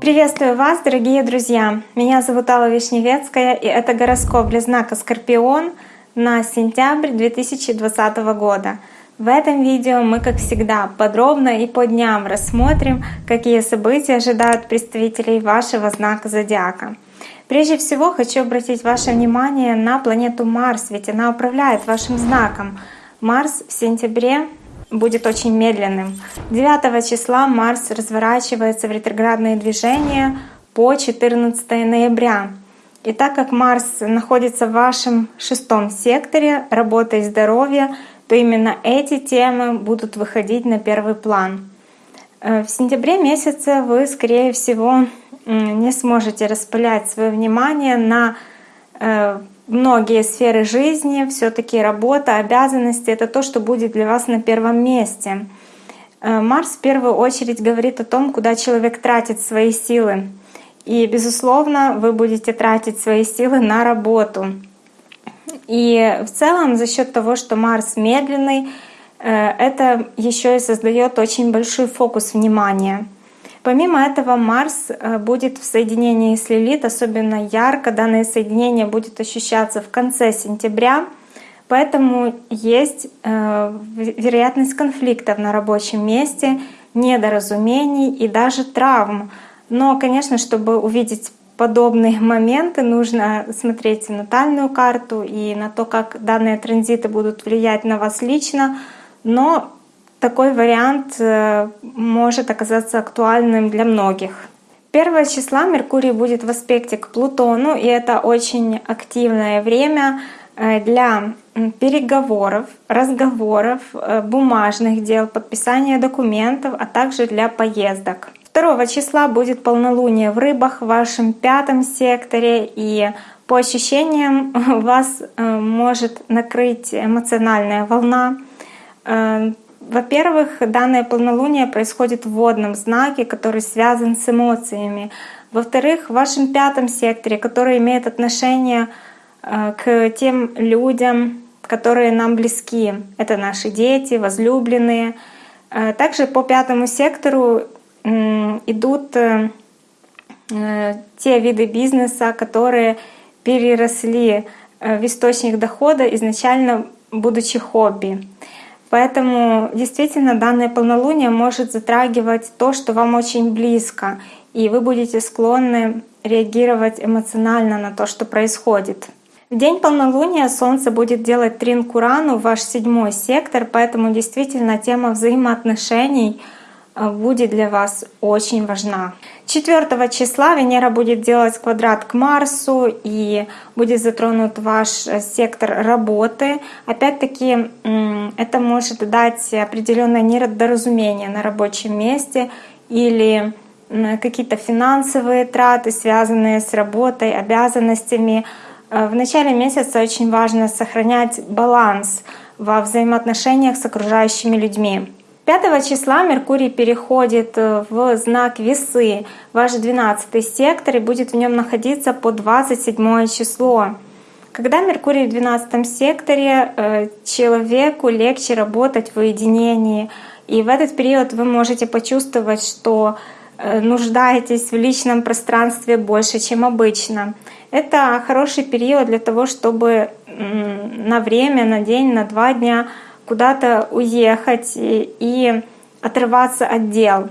Приветствую вас, дорогие друзья! Меня зовут Алла Вишневецкая, и это гороскоп для знака Скорпион на сентябрь 2020 года. В этом видео мы, как всегда, подробно и по дням рассмотрим, какие события ожидают представителей вашего знака зодиака. Прежде всего хочу обратить ваше внимание на планету Марс, ведь она управляет вашим знаком. Марс в сентябре будет очень медленным. 9 числа Марс разворачивается в ретроградные движения по 14 ноября. И так как Марс находится в вашем шестом секторе работа и здоровье, то именно эти темы будут выходить на первый план. Э, в сентябре месяце вы, скорее всего, не сможете распылять свое внимание на э, многие сферы жизни, все-таки работа, обязанности — это то, что будет для вас на первом месте. Э, Марс в первую очередь говорит о том, куда человек тратит свои силы. И, безусловно, вы будете тратить свои силы на работу. И в целом за счет того, что Марс медленный, э, это еще и создает очень большой фокус внимания — Помимо этого, Марс э, будет в соединении с Лилит особенно ярко. Данное соединение будет ощущаться в конце сентября. Поэтому есть э, вероятность конфликтов на рабочем месте, недоразумений и даже травм. Но, конечно, чтобы увидеть подобные моменты, нужно смотреть натальную карту и на то, как данные транзиты будут влиять на вас лично. Но такой вариант э, может оказаться актуальным для многих. 1 числа Меркурий будет в аспекте к Плутону, и это очень активное время э, для переговоров, разговоров, э, бумажных дел, подписания документов, а также для поездок. 2 числа будет полнолуние в рыбах в вашем пятом секторе, и по ощущениям вас может накрыть эмоциональная волна во-первых, данное полнолуние происходит в водном знаке, который связан с эмоциями. Во-вторых, в вашем пятом секторе, который имеет отношение э, к тем людям, которые нам близки. Это наши дети, возлюбленные. Э, также по пятому сектору идут э, те виды бизнеса, которые переросли в источник дохода изначально будучи хобби. Поэтому действительно данное полнолуние может затрагивать то, что вам очень близко, и вы будете склонны реагировать эмоционально на то, что происходит. В день полнолуния Солнце будет делать трин Курану, ваш седьмой сектор, поэтому действительно тема взаимоотношений — будет для вас очень важна. 4 числа Венера будет делать квадрат к Марсу и будет затронут ваш э, сектор работы. Опять-таки это может дать определенное недоразумение на рабочем месте или какие-то финансовые траты, связанные с работой, обязанностями. Э, в начале месяца очень важно сохранять баланс во взаимоотношениях с окружающими людьми. 5 числа Меркурий переходит э, в знак Весы, ваш 12 сектор, и будет в нем находиться по 27 число. Когда Меркурий в 12 секторе, э, человеку легче работать в уединении. И в этот период вы можете почувствовать, что э, нуждаетесь в личном пространстве больше, чем обычно. Это хороший период для того, чтобы на время, на день, на два дня куда-то уехать и отрываться от дел.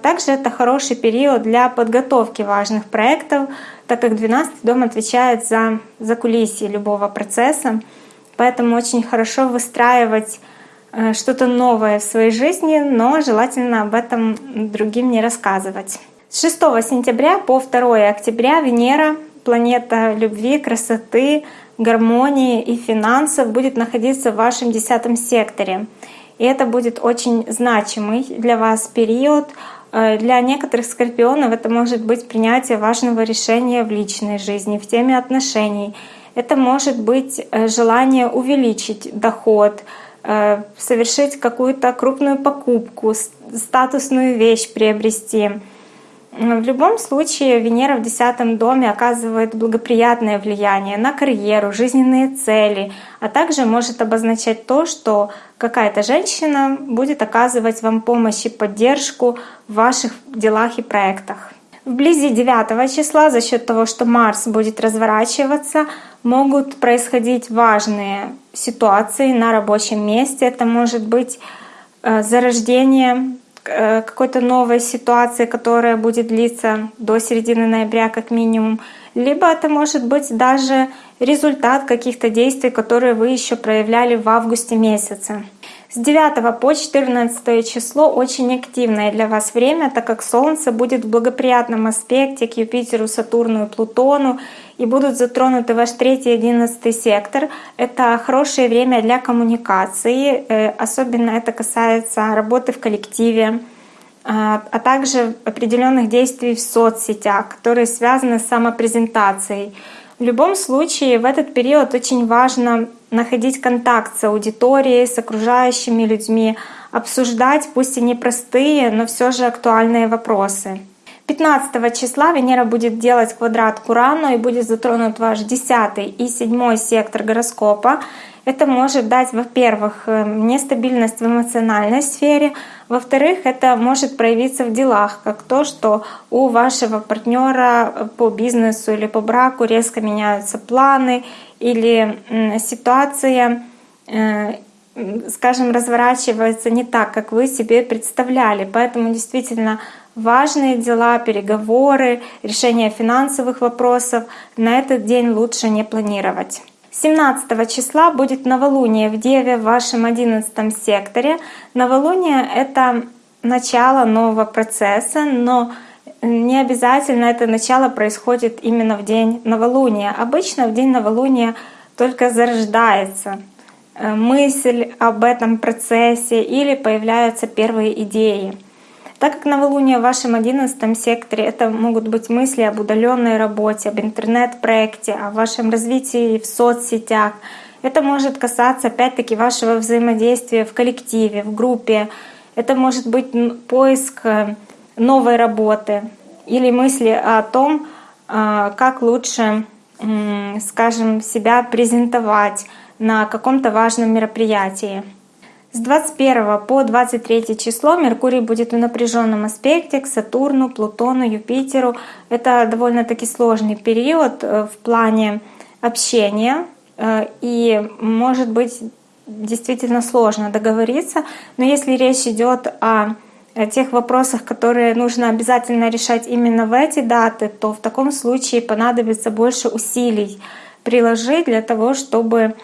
Также это хороший период для подготовки важных проектов, так как 12 дом отвечает за, за кулисье любого процесса. Поэтому очень хорошо выстраивать э, что-то новое в своей жизни, но желательно об этом другим не рассказывать. С 6 сентября по 2 октября Венера, планета любви, красоты, гармонии и финансов будет находиться в вашем десятом секторе. И это будет очень значимый для вас период. Э, для некоторых скорпионов это может быть принятие важного решения в личной жизни, в теме отношений. Это может быть э, желание увеличить доход, э, совершить какую-то крупную покупку, статусную вещь приобрести. В любом случае Венера в десятом доме оказывает благоприятное влияние на карьеру, жизненные цели, а также может обозначать то, что какая-то женщина будет оказывать вам помощь и поддержку в ваших делах и проектах. Вблизи 9 числа за счет того, что Марс будет разворачиваться, могут происходить важные ситуации на рабочем месте. Это может быть э, зарождение какой-то новой ситуации, которая будет длиться до середины ноября как минимум, либо это может быть даже результат каких-то действий, которые вы еще проявляли в августе месяце. С 9 по 14 число очень активное для вас время, так как Солнце будет в благоприятном аспекте к Юпитеру, Сатурну и Плутону, и будут затронуты ваш 3 и 11 сектор. Это хорошее время для коммуникации, э, особенно это касается работы в коллективе, а, а также определенных действий в соцсетях, которые связаны с самопрезентацией. В любом случае, в этот период очень важно находить контакт с аудиторией, с окружающими людьми, обсуждать пусть и непростые, но все же актуальные вопросы. 15 числа Венера будет делать квадрат к Урану и будет затронут ваш 10 и 7 сектор гороскопа. Это может дать, во-первых, э, нестабильность в эмоциональной сфере, во-вторых, это может проявиться в делах, как то, что у вашего партнера по бизнесу или по браку резко меняются планы или ситуация, э, скажем, разворачивается не так, как вы себе представляли. Поэтому действительно важные дела, переговоры, решение финансовых вопросов на этот день лучше не планировать. 17 числа будет новолуние в Деве в вашем 11 секторе. Новолуние — это начало нового процесса, но не обязательно это начало происходит именно в день новолуния. Обычно в день новолуния только зарождается э, мысль об этом процессе или появляются первые идеи. Так как новолуние в вашем одиннадцатом секторе — это могут быть мысли об удаленной работе, об интернет-проекте, о вашем развитии в соцсетях. Это может касаться опять-таки вашего взаимодействия в коллективе, в группе. Это может быть поиск э, новой работы или мысли о том, э, как лучше, скажем, себя презентовать на каком-то важном мероприятии. С 21 по 23 число Меркурий будет в напряженном аспекте к Сатурну, Плутону, Юпитеру. Это довольно-таки сложный период э, в плане общения. Э, и может быть действительно сложно договориться. Но если речь идет о тех вопросах, которые нужно обязательно решать именно в эти даты, то в таком случае понадобится больше усилий приложить для того, чтобы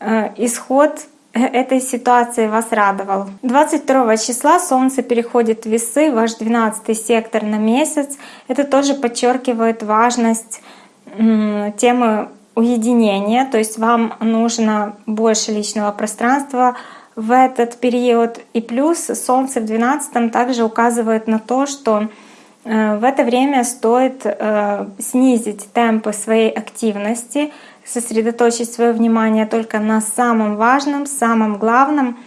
э, исход этой ситуации вас радовал. 22 числа Солнце переходит в весы, ваш 12 сектор на месяц. Это тоже подчеркивает важность темы уединения, то есть вам нужно больше личного пространства в этот период. И плюс Солнце в 12 также указывает на то, что э, в это время стоит э, снизить темпы своей активности, сосредоточить свое внимание только на самом важном, самом главном,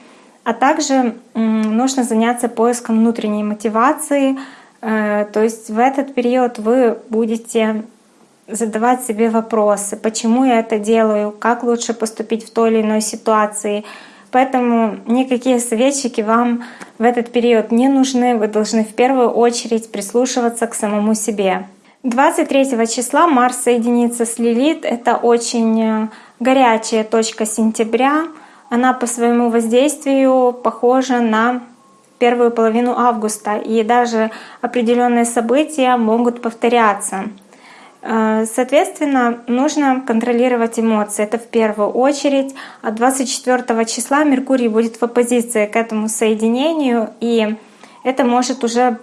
а также нужно заняться поиском внутренней мотивации. Э, то есть в этот период вы будете задавать себе вопросы, почему я это делаю, как лучше поступить в той или иной ситуации. Поэтому никакие советчики вам в этот период не нужны. Вы должны в первую очередь прислушиваться к самому себе. 23 числа Марс соединится с Лилит. Это очень э, горячая точка сентября. Она по своему воздействию похожа на первую половину августа, и даже определенные события могут повторяться. Э, соответственно, нужно контролировать эмоции. Это в первую очередь. А 24 числа Меркурий будет в оппозиции к этому соединению, и это может уже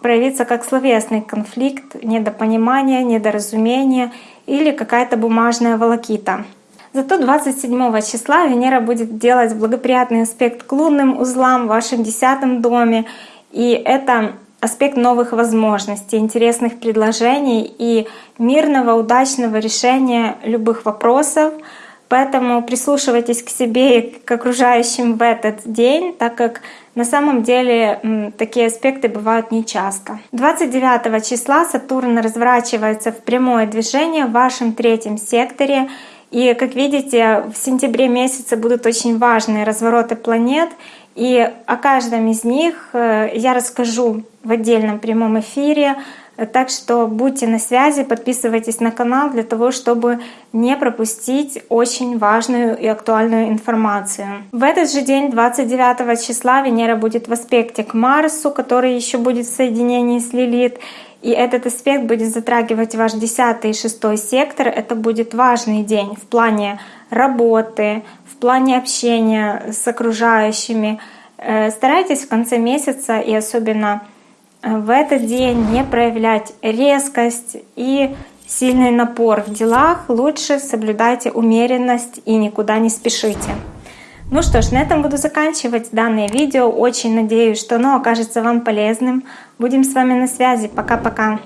проявиться как словесный конфликт, недопонимание, недоразумение или какая-то бумажная волокита. Зато 27 числа Венера будет делать благоприятный аспект к лунным узлам в вашем десятом доме. И это аспект новых возможностей, интересных предложений и мирного, удачного решения любых вопросов, Поэтому прислушивайтесь к себе и к окружающим в этот день, так как на самом деле такие аспекты бывают нечасто. 29 числа Сатурн разворачивается в прямое движение в вашем третьем секторе. И, как видите, в сентябре месяце будут очень важные развороты планет. И о каждом из них э, я расскажу в отдельном прямом эфире. Так что будьте на связи, подписывайтесь на канал для того, чтобы не пропустить очень важную и актуальную информацию. В этот же день, 29 числа, Венера будет в аспекте к Марсу, который еще будет в соединении с Лилит. И этот аспект будет затрагивать ваш 10 и 6 сектор. Это будет важный день в плане работы, в плане общения с окружающими. Э, старайтесь в конце месяца и особенно в этот день не проявлять резкость и сильный напор в делах. Лучше соблюдайте умеренность и никуда не спешите. Ну что ж, на этом буду заканчивать данное видео. Очень надеюсь, что оно окажется вам полезным. Будем с вами на связи. Пока-пока.